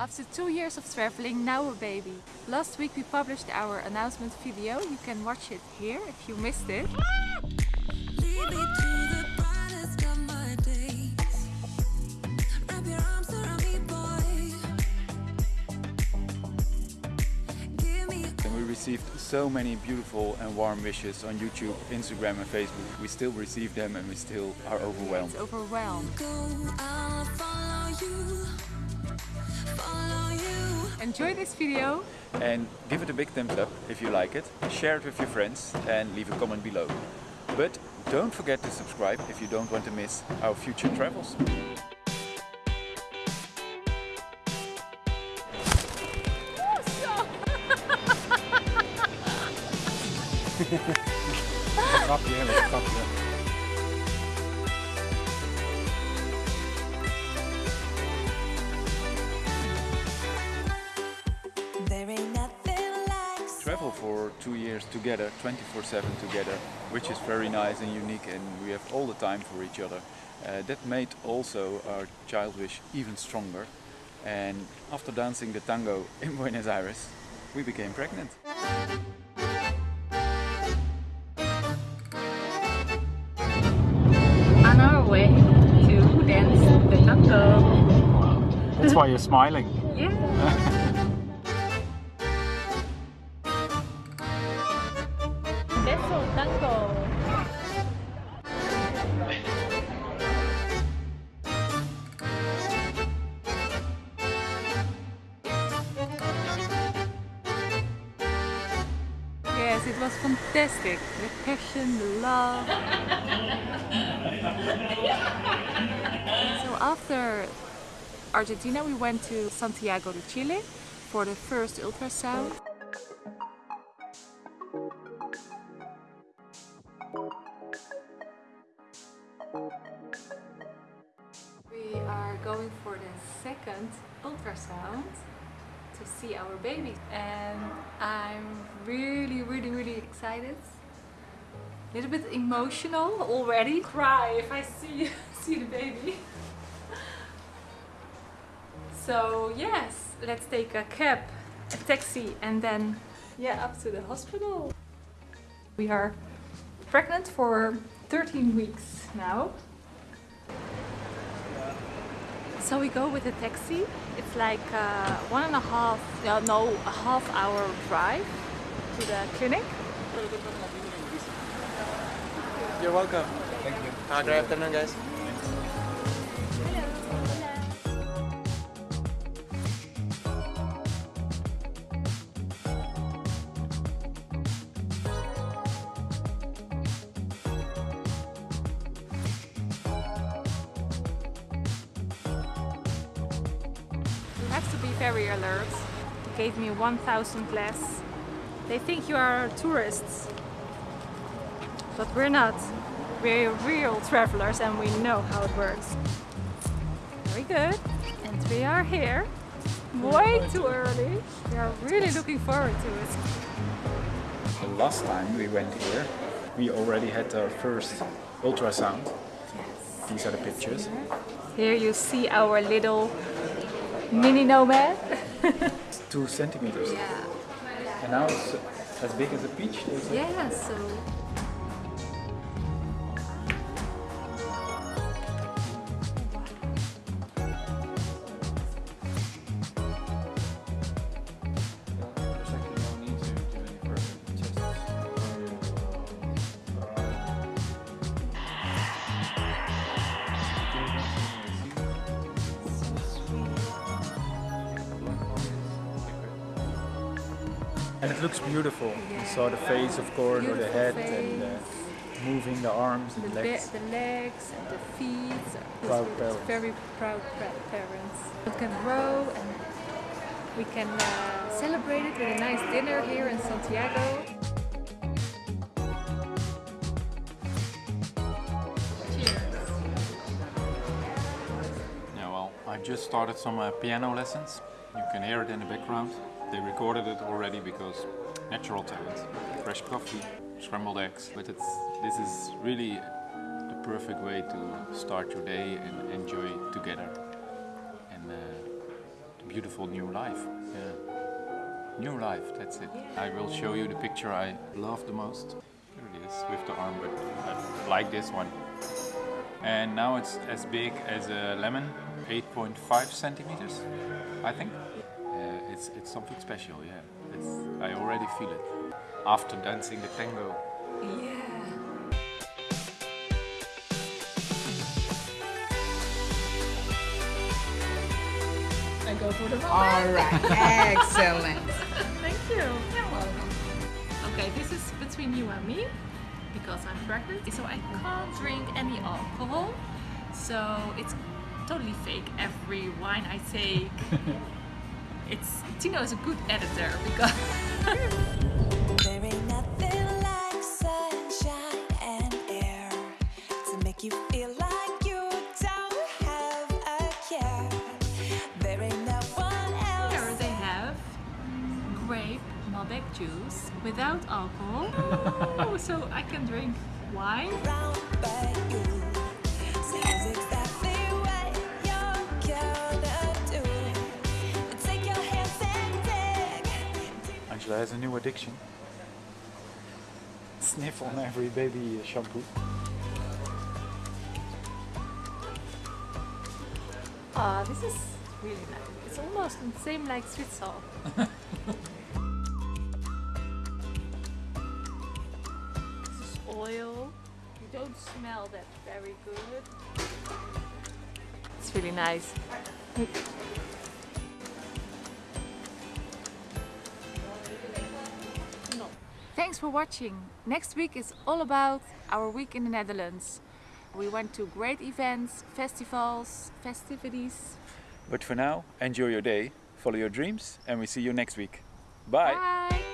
After two years of traveling, now a baby. Last week we published our announcement video. You can watch it here if you missed it. Lead me to the brightest of my days. Wrap your arms around me, boy. Give me And we received so many beautiful and warm wishes on YouTube, Instagram and Facebook. We still receive them and we still are overwhelmed. It's overwhelmed. Go. I'll follow you. Enjoy this video. And give it a big thumbs up if you like it. Share it with your friends and leave a comment below. But don't forget to subscribe if you don't want to miss our future travels. grapje, hè, dat for two years together, 24-7 together, which is very nice and unique and we have all the time for each other. Uh, that made also our child wish even stronger. And after dancing the tango in Buenos Aires, we became pregnant. On our way to dance the tango. That's why you're smiling. Yeah. It was fantastic. The passion, the love. so after Argentina, we went to Santiago de Chile for the first ultrasound. We are going for the second ultrasound to see our baby. And I'm really really really excited. A little bit emotional already. Cry if I see see the baby. So yes let's take a cab a taxi and then yeah up to the hospital. We are pregnant for 13 weeks now so we go with a taxi. It's like uh, one and a half, no, no, a half hour drive to the clinic. You're welcome. Thank you. Uh, good afternoon, guys. Have to be very alert. They gave me 1000 less. They think you are tourists. But we're not. We're real travelers and we know how it works. Very good. And we are here. Way too early. We are really looking forward to it. The last time we went here, we already had our first ultrasound. These are the pictures. Here you see our little mini nomad. Two centimeters. Yeah. And now it's as big as a peach. Yeah, so And it looks beautiful. You saw the face, of course, or the Beautiful head, and uh, moving the arms and the, the legs. the legs and the feet. It's, Proud it's parents. very proud parents. We can grow and we can uh, celebrate it with a nice dinner here in Santiago. Cheers. Yeah, well, I just started some uh, piano lessons. You can hear it in the background. They recorded it already because natural talent. Fresh coffee, scrambled eggs. But it's this is really the perfect way to start your day and enjoy together. And uh, to beautiful new life. Yeah. New life, that's it. I will show you the picture I love the most. Here it is with the armband. I like this one. And now it's as big as a lemon, 8.5 centimeters, I think. It's, it's something special, yeah. It's, I already feel it. After dancing the tango. Yeah. I go for the All right, excellent. Thank you. You're welcome. Okay, this is between you and me because I'm pregnant, so I can't drink any alcohol. So it's totally fake. Every wine I take, it's Tino is a good editor because There ain't nothing like sunshine and air to make you feel like you don't have a care. There ain't no one here they have grape Malbec juice without alcohol. Oh, so I can drink wine. Angela has a new addiction. Sniff on every baby shampoo. Ah, this is really nice. It's almost the same like sweet this is oil. You don't smell that very good. It's really nice. Thanks for watching. Next week is all about our week in the Netherlands. We went to great events, festivals, festivities. But for now, enjoy your day, follow your dreams, and we see you next week. Bye. Bye.